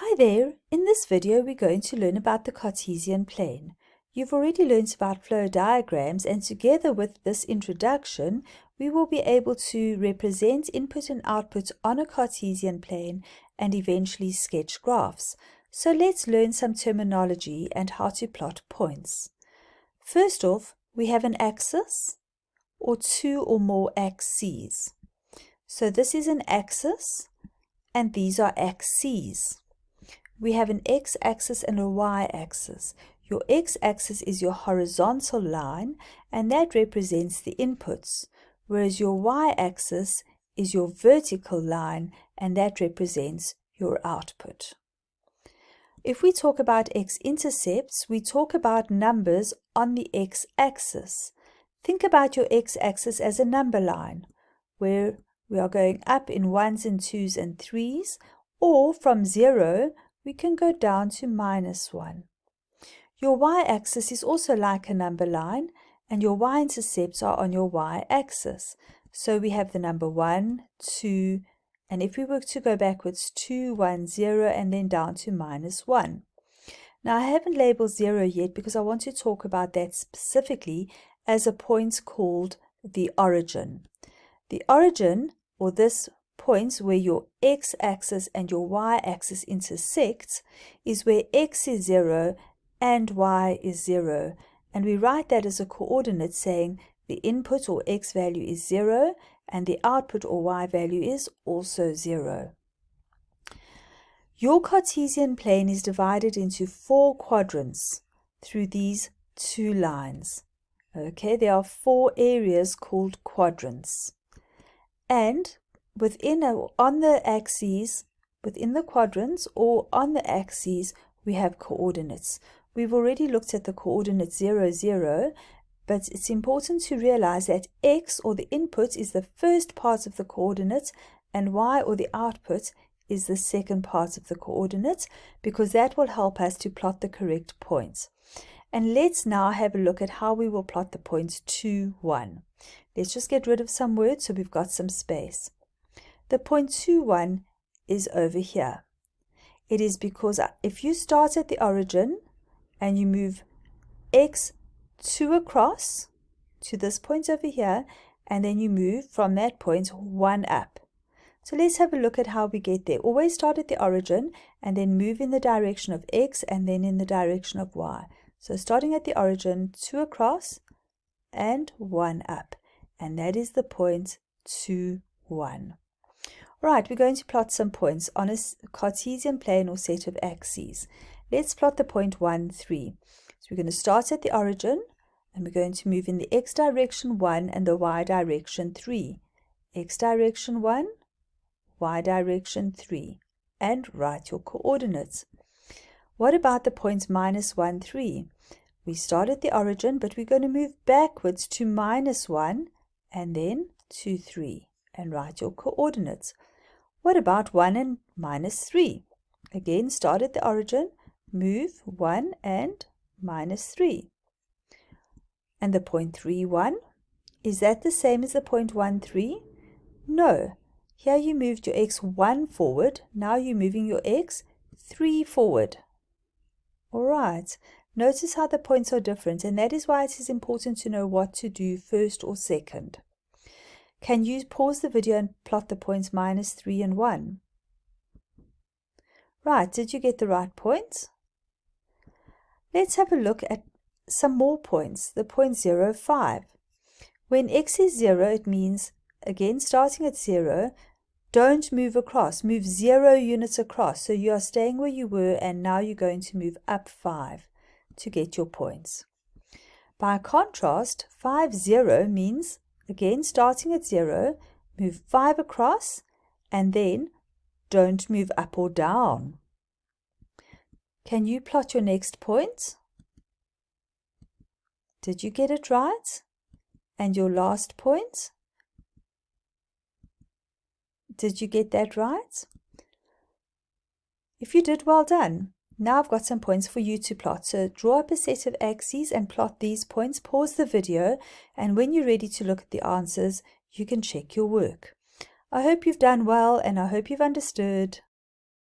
Hi there, in this video we're going to learn about the Cartesian plane. You've already learned about flow diagrams and together with this introduction we will be able to represent input and output on a Cartesian plane and eventually sketch graphs. So let's learn some terminology and how to plot points. First off, we have an axis or two or more axes. So this is an axis and these are axes we have an x-axis and a y-axis. Your x-axis is your horizontal line and that represents the inputs, whereas your y-axis is your vertical line and that represents your output. If we talk about x-intercepts, we talk about numbers on the x-axis. Think about your x-axis as a number line, where we are going up in ones and twos and threes, or from zero we can go down to minus 1. Your y-axis is also like a number line, and your y-intercepts are on your y-axis. So we have the number 1, 2, and if we were to go backwards, 2, 1, 0, and then down to minus 1. Now I haven't labeled 0 yet because I want to talk about that specifically as a point called the origin. The origin, or this points where your x-axis and your y-axis intersect is where x is 0 and y is 0. And we write that as a coordinate saying the input or x value is 0 and the output or y value is also 0. Your Cartesian plane is divided into four quadrants through these two lines. Okay, there are four areas called quadrants. And within a, on the axes, within the quadrants or on the axes, we have coordinates. We've already looked at the coordinate 0, 0, but it's important to realize that x or the input is the first part of the coordinate and y or the output is the second part of the coordinate because that will help us to plot the correct points. And let's now have a look at how we will plot the points 2, 1. Let's just get rid of some words so we've got some space. The 0.21 is over here. It is because if you start at the origin and you move x 2 across to this point over here, and then you move from that point 1 up. So let's have a look at how we get there. Always start at the origin and then move in the direction of x and then in the direction of y. So starting at the origin, 2 across and 1 up. And that is the point 2, 1. Right, we're going to plot some points on a Cartesian plane or set of axes. Let's plot the point 1, 3. So we're going to start at the origin and we're going to move in the x direction 1 and the y direction 3. x direction 1, y direction 3. And write your coordinates. What about the points minus 1, 3? We start at the origin, but we're going to move backwards to minus 1 and then to 3 and write your coordinates. What about 1 and minus 3? Again, start at the origin, move 1 and minus 3. And the point 3, 1, is that the same as the point 1, 3? No. Here you moved your x 1 forward, now you're moving your x 3 forward. Alright, notice how the points are different and that is why it is important to know what to do first or second. Can you pause the video and plot the points minus 3 and 1? Right, did you get the right points? Let's have a look at some more points, the point 0, 5. When x is 0, it means, again starting at 0, don't move across, move 0 units across. So you are staying where you were and now you're going to move up 5 to get your points. By contrast, 5, 0 means Again, starting at 0, move 5 across, and then don't move up or down. Can you plot your next point? Did you get it right? And your last point? Did you get that right? If you did, well done. Now I've got some points for you to plot. So draw up a set of axes and plot these points. Pause the video and when you're ready to look at the answers, you can check your work. I hope you've done well and I hope you've understood.